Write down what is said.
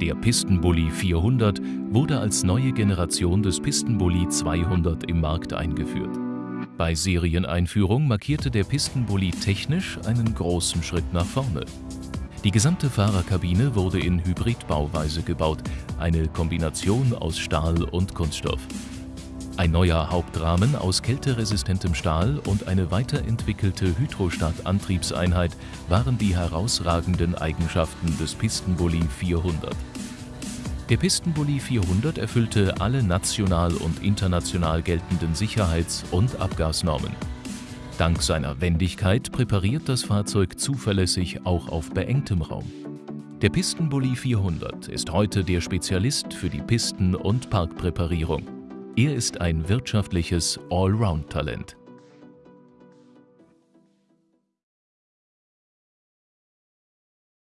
Der Pistenbully 400 wurde als neue Generation des Pistenbully 200 im Markt eingeführt. Bei Serieneinführung markierte der Pistenbully technisch einen großen Schritt nach vorne. Die gesamte Fahrerkabine wurde in Hybridbauweise gebaut, eine Kombination aus Stahl und Kunststoff. Ein neuer Hauptrahmen aus kälteresistentem Stahl und eine weiterentwickelte Hydrostat-Antriebseinheit waren die herausragenden Eigenschaften des Pistenbully 400. Der Pistenbully 400 erfüllte alle national und international geltenden Sicherheits- und Abgasnormen. Dank seiner Wendigkeit präpariert das Fahrzeug zuverlässig auch auf beengtem Raum. Der Pistenbully 400 ist heute der Spezialist für die Pisten- und Parkpräparierung. Er ist ein wirtschaftliches Allround-Talent.